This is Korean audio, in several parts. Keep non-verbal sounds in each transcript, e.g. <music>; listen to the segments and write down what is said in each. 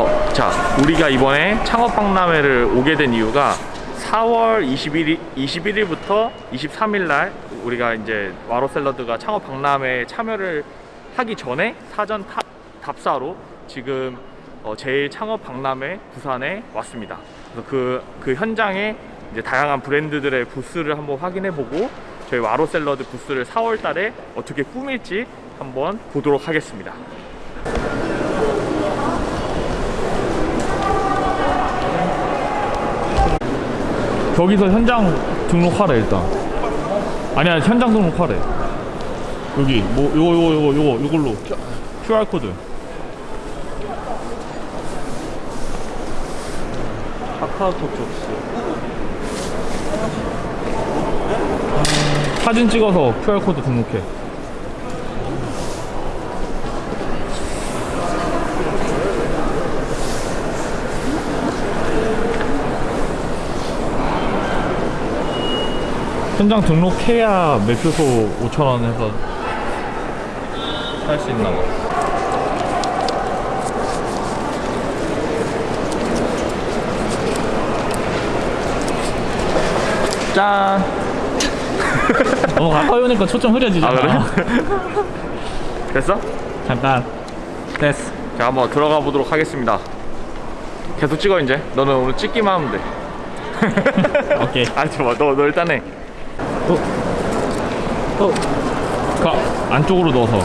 어, 자, 우리가 이번에 창업박람회를 오게 된 이유가 4월 21일, 21일부터 23일 날 우리가 이제 와로 샐러드가 창업박람회에 참여를 하기 전에 사전 탑, 답사로 지금 어, 제일 창업박람회 부산에 왔습니다. 그래서 그, 그 현장에 이제 다양한 브랜드들의 부스를 한번 확인해보고 저희 와로 샐러드 부스를 4월 달에 어떻게 꾸밀지 한번 보도록 하겠습니다. 거기서 현장 등록하래 일단. 아니야 현장 등록하래. 여기 뭐 요거 요거 요거 요거 요걸로. QR 코드. 카카오톡 접수 음, 사진 찍어서 QR 코드 등록해 현장 등록해야 매표소 5,000원 해서 살 수 있나 봐. 짠! <laughs> 너무 가까이 오니까 초점 흐려지잖아 아, 그래? <laughs> 됐어? 잠깐 됐어 자, 한번 들어가 보도록 하겠습니다. 계속 찍어, 이제. 너는 오늘 찍기만 하면 돼. <laughs> 오케이 아니, 잠깐만. 너, 너 일단 해. 어. 어. 가 안쪽으로 넣어서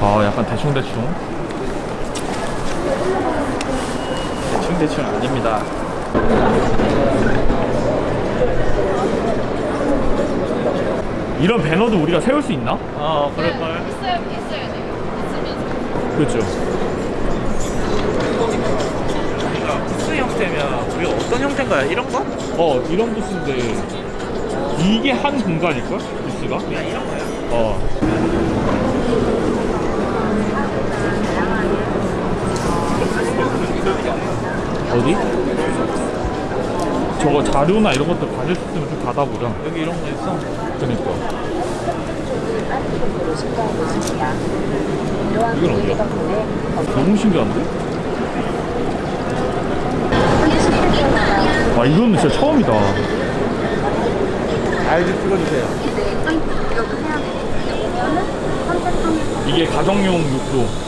아 약간 대충대충 대충대충 아닙니다 이런 배너도 우리가 세울 수 있나? 어 그럴걸 있어야 있어야 돼요. 있으면서. 그렇죠. 형태면 우리가 어떤 형태인가요? 이런 거? 어, 이런 부스인데 이게 한 공간일걸? 부스가? 그냥 이런 거야 어. 어디? 저거 자료나 이런 것들 가질 수 있으면 좀 받아보자. 여기 이런 거 있어 그니까. 이건 어디야? 너무 신기한데? 와, 이거는 진짜 처음이다. 알지 찍어주세요 이게 가정용 육도.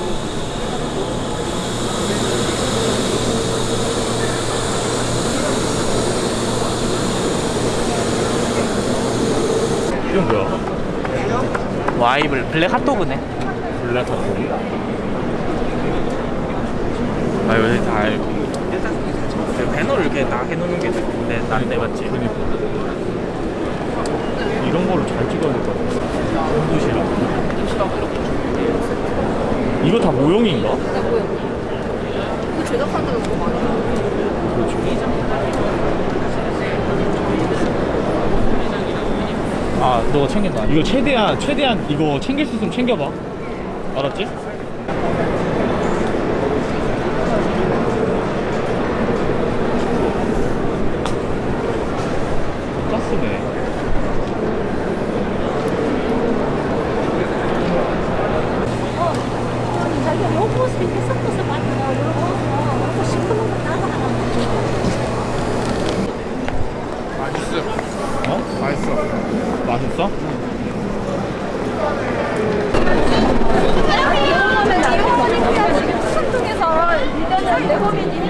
이건 뭐야? 와이블 블랙 핫도그네 블랙 핫도그? 아 여기 다 알고 일단 배너를 이렇게 다 해놓는 게 내, 난 내봤지 그니까. 이런 거를 잘 찍어야 될 것 같아. 도시락 이거 다 모형인가? 네, 보여. 그 제작한 데가 너무 많아. 아 너가 챙긴다 이거 최대한, 최대한 이거 챙길 수 있으면 챙겨봐. 알았지? 가스네. 자기가 요거 이렇게 섞어서 만들어 요거 요거 시큼한 거 따로 하나 맛있어 어? 맛있어 맛있어? 이거는 이거는 그냥 지금 추천통해서 일단 내보면 이기는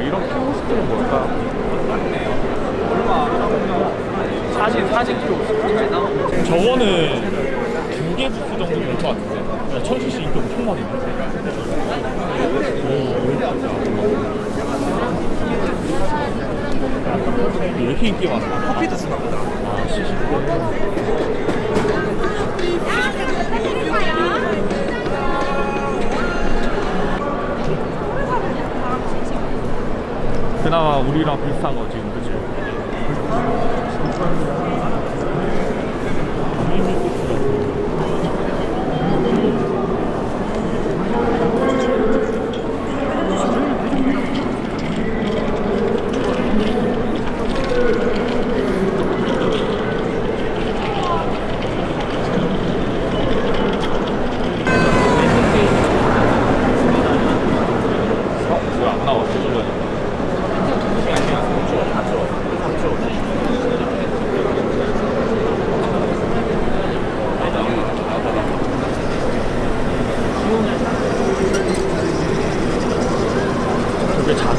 와, 이런 키오스크는 뭘까? 사진, 사진 키오스크. 저거는 두 개 부스 정도 될 것 같은데. 야, 천수씨 인기 엄청 많이 있네. 오, 왜 이렇게 인기 많아? 커피도 주나 그나마 우리랑 비슷한 거 지금 그치? 어? 왜안 나왔지 저번에?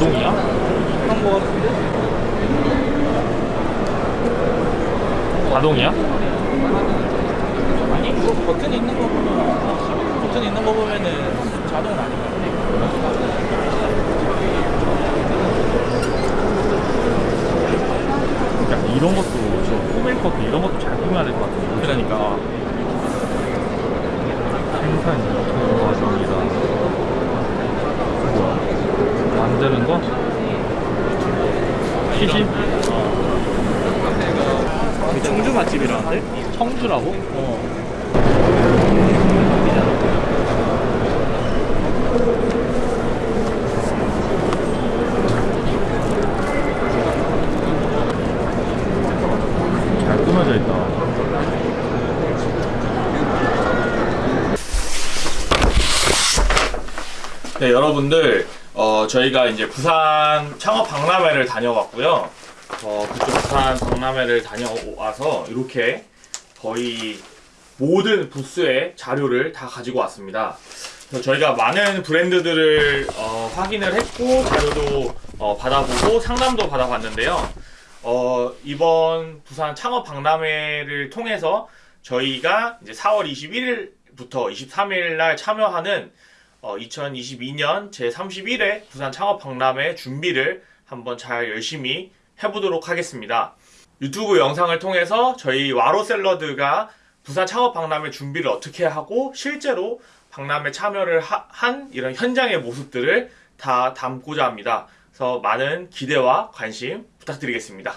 저게 자동이야? 한거 같은데? 자동이야? 아니 이거 버튼 있는 거 보면 버튼 있는 거 보면은 자동은 아닌 것 같아 야, 이런 것도 저 꾸밀 것도 이런 것도 잘 꾸며야 될 것 같아. 그러니까 생산 유통 과정이다. 뭐야? 만드는 거? 시식? 청주 맛집이라는데? 청주라고? 어 잘 꾸며져 있다. 네, 여러분들, 어, 저희가 이제 부산 창업 박람회를 다녀왔고요. 어, 그쪽 부산 박람회를 다녀와서 이렇게 거의 모든 부스의 자료를 다 가지고 왔습니다. 저희가 많은 브랜드들을 어, 확인을 했고 자료도 어, 받아보고 상담도 받아봤는데요. 어, 이번 부산 창업 박람회를 통해서 저희가 이제 4월 21일부터 23일 날 참여하는 어, 2022년 제31회 부산 창업 박람회 준비를 한번 잘 열심히 해보도록 하겠습니다. 유튜브 영상을 통해서 저희 와로 샐러드가 부산 창업 박람회 준비를 어떻게 하고 실제로 박람회 참여를 하- 한 이런 현장의 모습들을 다 담고자 합니다. 그래서 많은 기대와 관심 부탁드리겠습니다.